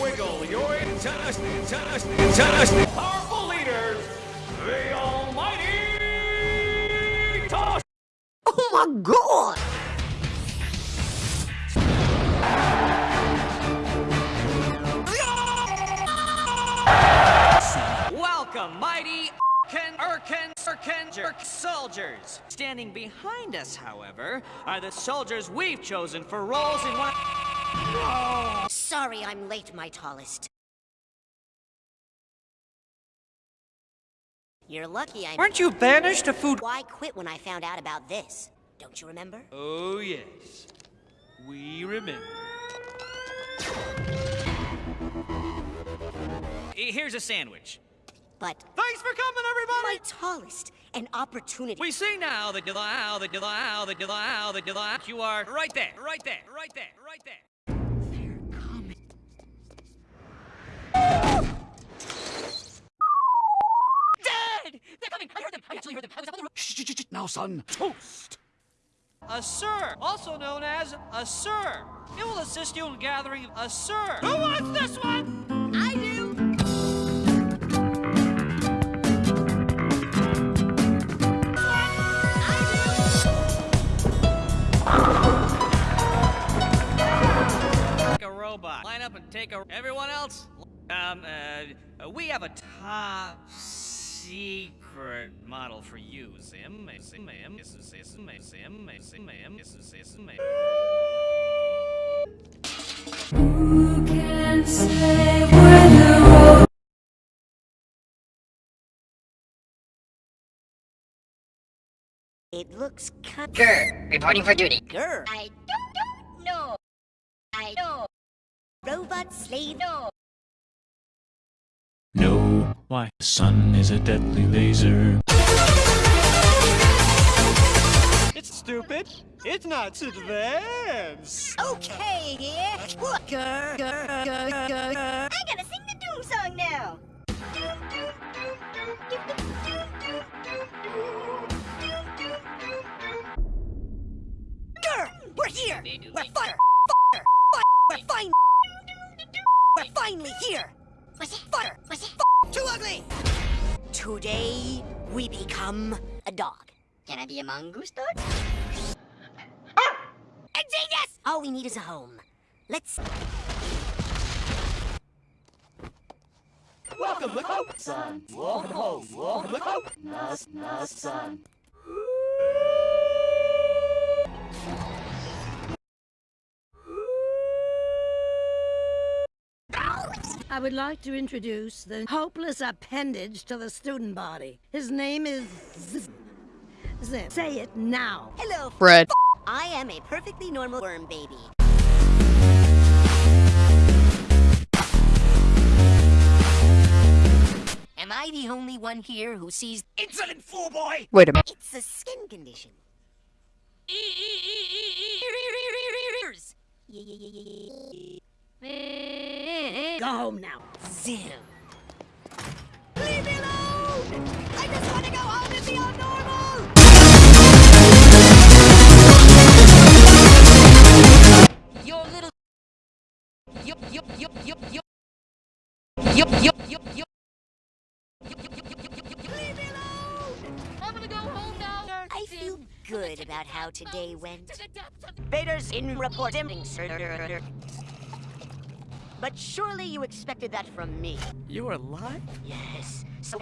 wiggle your intestines, intestines, intestines. Powerful leaders, the almighty toss. Oh my god! Welcome, mighty Irken, Irken, Irken, Jerk soldiers. Standing behind us, however, are the soldiers we've chosen for roles in one. Sorry I'm late, my tallest. You're lucky I- Weren't you banished to food? Why quit when I found out about this? Don't you remember? Oh, yes. We remember. Here's a sandwich. But Thanks for coming, everybody! my tallest, an opportunity. We see now that you how that you how that you how that you you are right there, right there, right there, right there. Now, son, toast! A sir, also known as a sir. It will assist you in gathering a sir. Who wants this one? I do! Like a robot. Line up and take a. Everyone else. Um. Uh. We have a top secret model for you, Zim. Zim, Zim, Zim, Zim, Zim, Zim, Zim, Who can say where the It looks cut. GIR, reporting for duty. Grr. I don't, don't know. I know. Robot slave. No. No why? The sun is a deadly laser. It's stupid. It's not advanced. Okay, yeah. What? Grr, grr, grr, grr, grr. I gotta sing the Doom song now. Grr! We're here! We're fire! Fire! Fire! We're fine! We're finally here! Was it? Fire! Was it? Too ugly! Today, we become a dog. Can I be a mongoose dog? Ingenious! Ah! All we need is a home. Let's... Welcome home, son. Welcome home. Welcome home. Nice, nice, son. I would like to introduce the hopeless appendage to the student body. His name is Z- Zim. Say it now. Hello, Fred. I am a perfectly normal worm baby. Am I the only one here who sees Insolent fool boy! Wait a minute. it's a skin condition? Go home now. Zim. Leave me alone! I just want to go home and be normal! Your little... Leave me alone! I'm gonna go home now. I feel good about how today went. Vader's in reporting, sir. But surely you expected that from me. You are alive? Yes. So